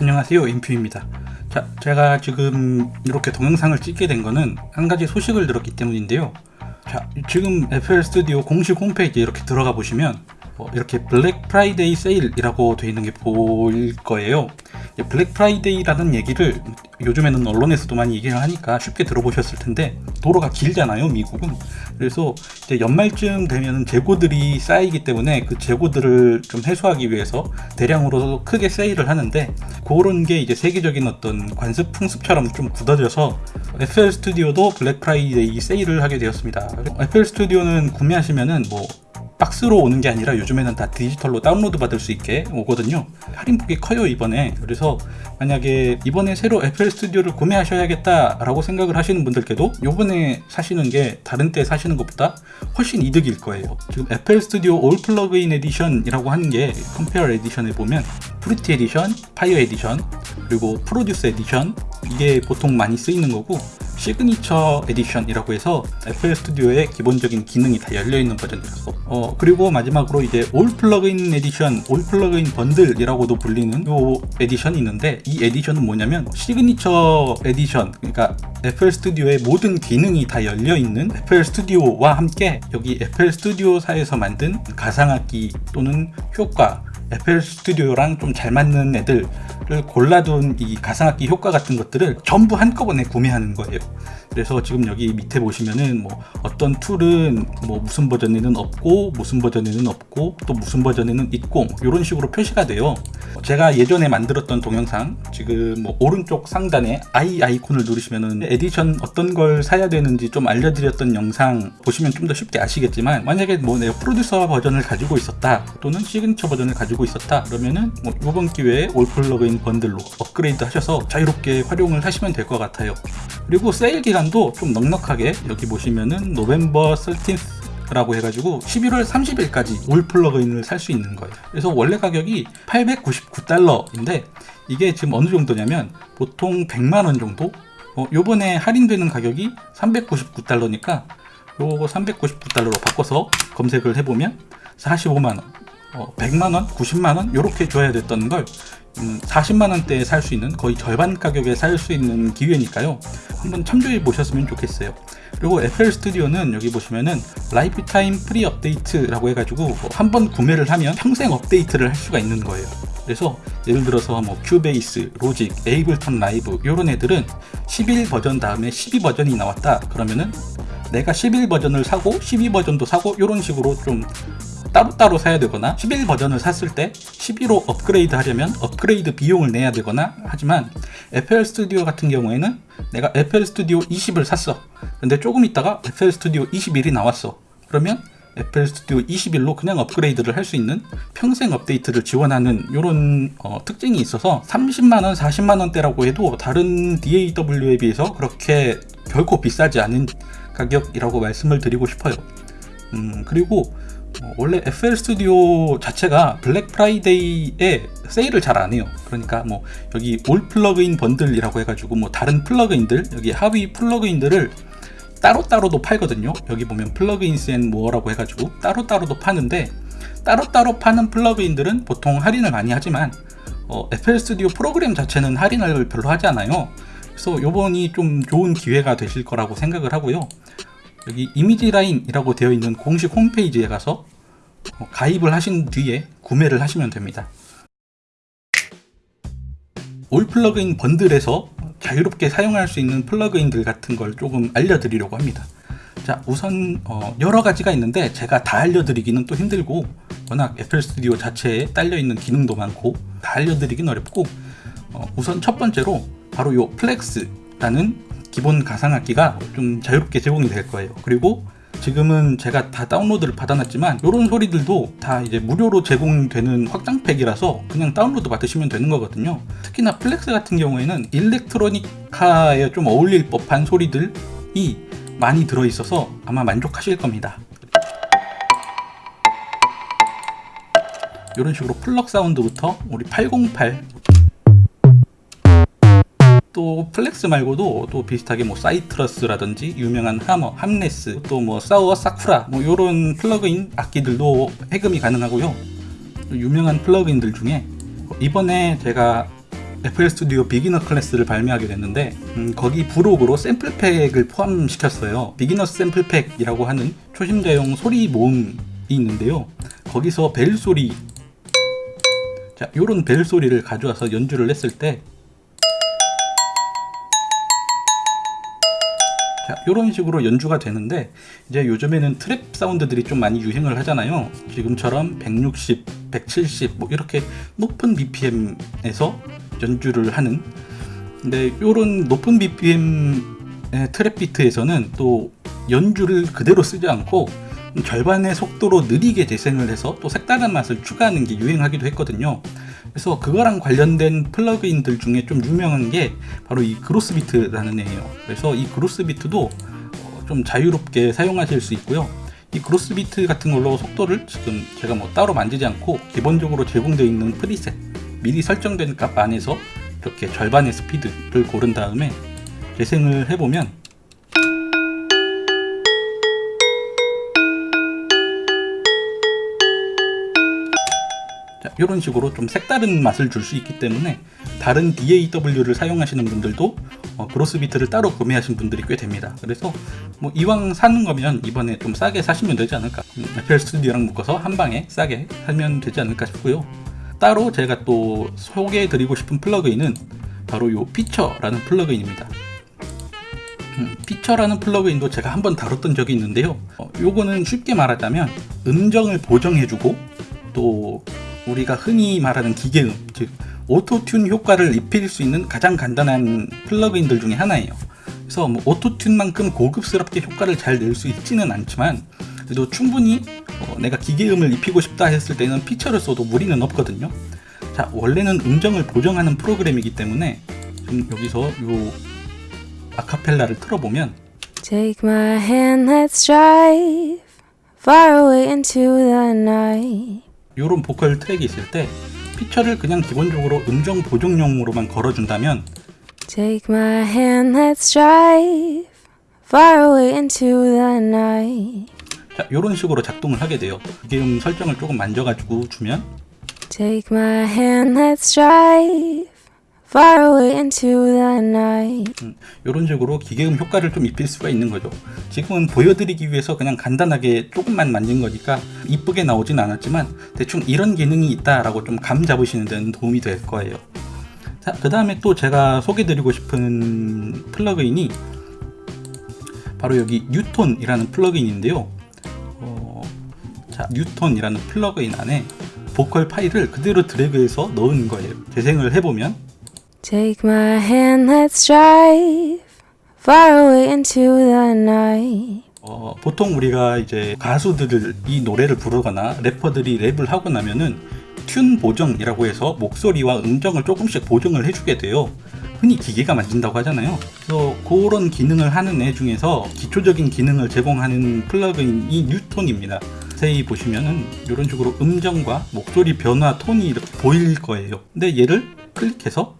안녕하세요. 인퓨입니다. 자 제가 지금 이렇게 동영상을 찍게 된 거는 한 가지 소식을 들었기 때문인데요. 자 지금 FL 스튜디오 공식 홈페이지에 이렇게 들어가 보시면 어, 이렇게 블랙 프라이데이 세일이라고 되어 있는 게 보일 거예요. 블랙 프라이데이라는 얘기를 요즘에는 언론에서도 많이 얘기를 하니까 쉽게 들어보셨을 텐데 도로가 길잖아요 미국은. 그래서 이제 연말쯤 되면 재고들이 쌓이기 때문에 그 재고들을 좀 해소하기 위해서 대량으로 크게 세일을 하는데 그런 게 이제 세계적인 어떤 관습 풍습처럼 좀 굳어져서 FL 스튜디오도 블랙 프라이데이 세일을 하게 되었습니다. FL 스튜디오는 구매하시면은 뭐 박스로 오는 게 아니라 요즘에는 다 디지털로 다운로드 받을 수 있게 오거든요. 할인폭이 커요 이번에. 그래서 만약에 이번에 새로 FL 스튜디오를 구매하셔야겠다 라고 생각을 하시는 분들께도 요번에 사시는 게 다른 때 사시는 것보다 훨씬 이득일 거예요. 지금 FL 스튜디오 All Plugin Edition 이라고 하는 게 Compare Edition에 보면 Fruity Edition, Fire Edition 그리고 Producer Edition 이게 보통 많이 쓰이는 거고 Signature Edition이라고 해서 FL 스튜디오의 기본적인 기능이 다 열려있는 버전이라서. 어 그리고 마지막으로 이제 All Plugin Edition All Plugin Bundle이라고도 불리는 요 edition이 있는데 이 edition은 뭐냐면 Signature Edition 그러니까 FL 스튜디오의 모든 기능이 다 열려있는 FL 스튜디오와 함께 여기 FL 스튜디오사에서 만든 가상악기 또는 효과 FL 스튜디오랑 좀 잘 맞는 애들을 골라둔 이 가상악기 효과 같은 것들을 전부 한꺼번에 구매하는 거예요 그래서 지금 여기 밑에 보시면은 뭐 어떤 툴은 뭐 무슨 버전에는 없고 무슨 버전에는 없고 또 무슨 버전에는 있고 이런 식으로 표시가 돼요. 제가 예전에 만들었던 동영상 지금 뭐 오른쪽 상단에 i 아이콘을 누르시면은 에디션 어떤 걸 사야 되는지 좀 알려드렸던 영상 보시면 좀 더 쉽게 아시겠지만 만약에 뭐 내가 프로듀서 버전을 가지고 있었다 또는 시그니처 버전을 가지고 있었다 그러면은 뭐 이번 기회에 All Plugin Bundle로 업그레이드 하셔서 자유롭게 활용을 하시면 될 것 같아요. 그리고 세일 기간 도 좀 넉넉하게 여기 보시면은 November 30th 라고 해가지고 11월 30일까지 All Plugin을 살 수 있는 거예요. 그래서 원래 가격이 899달러인데 이게 지금 어느 정도냐면 보통 100만원 정도? 어, 요번에 할인되는 가격이 399달러니까 요거 399달러로 바꿔서 검색을 해보면 45만원 어, 100만원, 90만원 이렇게 줘야 됐던 걸 40만원대에 음, 살수 있는 거의 절반 가격에 살 수 있는 기회니까요. 한번 참조해 보셨으면 좋겠어요. 그리고 FL 스튜디오는 여기 보시면은 Lifetime Free Update라고 해가지고 뭐 한번 구매를 하면 평생 업데이트를 할 수가 있는 거예요. 그래서 예를 들어서 뭐 큐베이스, 로직, 에이블턴 라이브 이런 애들은 11 버전 다음에 12 버전이 나왔다 그러면은 내가 11 버전을 사고 12 버전도 사고 이런 식으로 좀 따로따로 사야 되거나 11 버전을 샀을 때 12로 업그레이드 하려면 업그레이드 비용을 내야 되거나 하지만 FL 스튜디오 같은 경우에는 내가 FL 스튜디오 20을 샀어. 근데 조금 있다가 FL 스튜디오 21이 나왔어. 그러면 FL 스튜디오 21로 그냥 업그레이드를 할 수 있는 평생 업데이트를 지원하는 이런 어, 특징이 있어서 30만원 40만원대라고 해도 다른 DAW에 비해서 그렇게 결코 비싸지 않은 가격이라고 말씀을 드리고 싶어요. 음, 그리고 어, 원래 FL 스튜디오 자체가 블랙 프라이데이에 세일을 잘 안 해요. 그러니까 뭐 여기 All Plugin Bundle이라고 해가지고 뭐 다른 플러그인들 여기 하위 플러그인들을 따로따로도 팔거든요. 여기 보면 Plugins and More라고 해가지고 따로따로도 파는데 따로따로 파는 플러그인들은 보통 할인을 많이 하지만 어, FL 스튜디오 프로그램 자체는 할인을 별로 하지 않아요. 그래서 요번이 좀 좋은 기회가 되실 거라고 생각을 하고요 여기 Image-Line이라고 되어 있는 공식 홈페이지에 가서 어, 가입을 하신 뒤에 구매를 하시면 됩니다. All Plugins Bundle에서 자유롭게 사용할 수 있는 플러그인들 같은 걸 조금 알려드리려고 합니다. 자 우선 어, 여러 가지가 있는데 제가 다 알려드리기는 또 힘들고 워낙 FL Studio 자체에 딸려있는 기능도 많고 다 알려드리긴 어렵고 어, 우선 첫 번째로 바로 요 FLEX라는 기본 가상악기가 좀 자유롭게 제공이 될 거예요. 그리고 지금은 제가 다 다운로드를 받아놨지만 이런 소리들도 다 이제 무료로 제공되는 확장팩이라서 그냥 다운로드 받으시면 되는 거거든요. 특히나 FLEX 같은 경우에는 electronica에 좀 어울릴 법한 소리들이 많이 들어있어서 아마 만족하실 겁니다. 이런 식으로 pluck 사운드부터 우리 808 또 FLEX 말고도 또 비슷하게 뭐 Sytrus라든지 유명한 하머, 함네스 또 뭐 Sawer Sakura 뭐 요런 플러그인 악기들도 해금이 가능하고요 유명한 플러그인들 중에 이번에 제가 FL 스튜디오 비기너 클래스를 발매하게 됐는데 음, 거기 부록으로 sample pack을 포함시켰어요. beginner sample pack이라고 하는 초심자용 소리 모음이 있는데요. 거기서 벨 소리 자, 요런 벨 소리를 가져와서 연주를 했을 때 자, 이런 식으로 연주가 되는데 이제 요즘에는 트랩 사운드들이 좀 많이 유행을 하잖아요. 지금처럼 160, 170 뭐 이렇게 높은 BPM에서 연주를 하는 근데 이런 높은 BPM 트랩 비트에서는 또 연주를 그대로 쓰지 않고 절반의 속도로 느리게 재생을 해서 또 색다른 맛을 추가하는 게 유행하기도 했거든요. 그래서 그거랑 관련된 플러그인들 중에 좀 유명한 게 바로 이 그로스비트라는 애예요. 그래서 이 그로스비트도 어, 좀 자유롭게 사용하실 수 있고요. 이 그로스비트 같은 걸로 속도를 지금 제가 뭐 따로 만지지 않고 기본적으로 제공되어 있는 프리셋 미리 설정된 값 안에서 이렇게 절반의 스피드를 고른 다음에 재생을 해보면 이런 식으로 좀 색다른 맛을 줄 수 있기 때문에 다른 DAW를 사용하시는 분들도 어, 그로스비트를 따로 구매하신 분들이 꽤 됩니다. 그래서 뭐 이왕 사는 거면 이번에 좀 싸게 사시면 되지 않을까. 음, FL 스튜디오랑 묶어서 한 방에 싸게 사면 되지 않을까 싶고요. 따로 제가 또 소개해 드리고 싶은 플러그인은 바로 요 Pitcher라는 플러그인입니다. 음, Pitcher라는 플러그인도 제가 한번 다뤘던 적이 있는데요. 어, 요거는 쉽게 말하자면 음정을 보정해주고 또 우리가 흔히 말하는 기계음, 즉 Auto-Tune 효과를 입힐 수 있는 가장 간단한 플러그인들 중에 하나예요. 그래서 뭐 Auto-Tune만큼 고급스럽게 효과를 잘 낼 수 있지는 않지만 그래도 충분히 어, 내가 기계음을 입히고 싶다 했을 때는 Pitcher를 써도 무리는 없거든요. 자, 원래는 음정을 보정하는 프로그램이기 때문에 좀 여기서 요 아카펠라를 틀어보면 Take my hand, let's drive far away into the night. 요런 보컬 트랙이 있을 때 피처를 그냥 기본적으로 음정 보정용으로만 걸어준다면 Take my hand, let's drive far away into the night. 자, 이런 식으로 작동을 하게 돼요. 기계음 설정을 조금 만져가지고 주면 Take my hand, let's drive far away into the night. 이런 식으로 기계음 효과를 좀 입힐 수가 있는 거죠. 지금은 보여드리기 위해서 그냥 간단하게 조금만 만진 거니까 이쁘게 나오진 않았지만 대충 이런 기능이 있다라고 좀 감 잡으시는 데는 도움이 될 거예요. 자, 그 다음에 또 제가 소개드리고 싶은 플러그인이 바로 여기 뉴톤이라는 플러그인인데요. 어, 자, Newtone이라는 플러그인 안에 보컬 파일을 그대로 드래그해서 넣은 거예요. 재생을 해보면 Take my hand, let's drive far away into the night. 어, 보통 우리가 이제 가수들을 이 노래를 부르거나 래퍼들이 랩을 하고 나면은 tune 보정이라고 해서 목소리와 음정을 조금씩 보정을 해주게 돼요. 흔히 기계가 만든다고 하잖아요. 그래서 그런 기능을 하는 애 중에서 기초적인 기능을 제공하는 플러그인이 Newtone입니다. 자세히 보시면은 이런 식으로 음정과 목소리 변화 톤이 이렇게 보일 거예요. 근데 얘를 클릭해서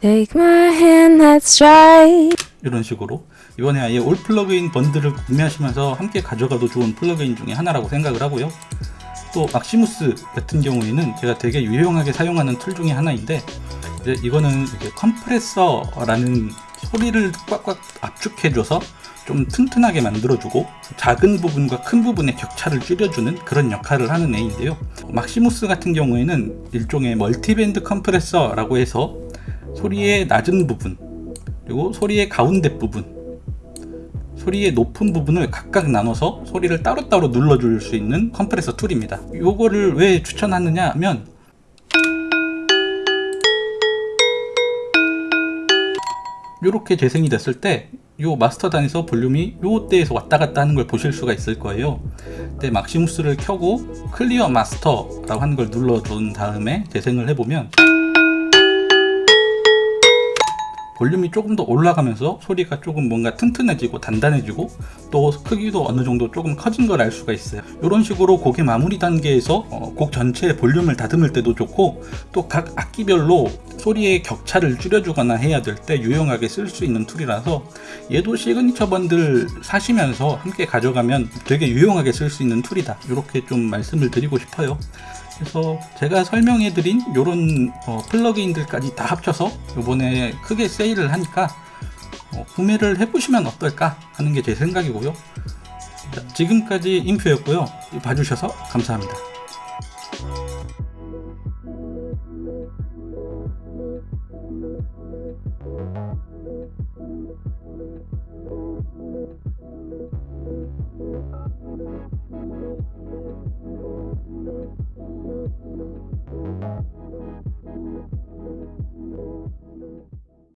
Take my hand, let's drive. 이런 식으로 이번에 아예 All Plugins Bundle을 구매하시면서 함께 가져가도 좋은 플러그인 중에 하나라고 생각을 하고요. 또 막시무스 같은 경우에는 제가 되게 유용하게 사용하는 tool 중에 하나인데 이제 이거는 이게 컴프레서라는 소리를 꽉꽉 압축해줘서 좀 튼튼하게 만들어주고 작은 부분과 큰 부분의 격차를 줄여주는 그런 역할을 하는 애인데요. 막시무스 같은 경우에는 일종의 multiband 컴프레서라고 해서 소리의 낮은 부분 그리고 소리의 가운데 부분 소리의 높은 부분을 각각 나눠서 소리를 따로따로 눌러줄 수 있는 컴프레서 tool입니다 요거를 왜 추천하느냐 하면 이렇게 재생이 됐을 때 요 마스터 단에서 볼륨이 요 대에서 왔다 갔다 하는 걸 보실 수가 있을 거예요. 근데 Maximus를 켜고 clear master라고 하는 걸 눌러준 다음에 재생을 해보면 볼륨이 조금 더 올라가면서 소리가 조금 뭔가 튼튼해지고 단단해지고 또 크기도 어느 정도 조금 커진 걸 알 수가 있어요. 이런 식으로 곡의 마무리 단계에서 어, 곡 전체의 볼륨을 다듬을 때도 좋고 또 각 악기별로 소리의 격차를 줄여주거나 해야 될 때 유용하게 쓸 수 있는 tool이라서 얘도 Signature Bundle 사시면서 함께 가져가면 되게 유용하게 쓸 수 있는 tool이다. 이렇게 좀 말씀을 드리고 싶어요. 그래서 제가 설명해드린 요런 어, 플러그인들까지 다 합쳐서 요번에 크게 세일을 하니까 어, 구매를 해보시면 어떨까 하는 게 제 생각이고요. 자, 지금까지 인표였고요. 봐주셔서 감사합니다.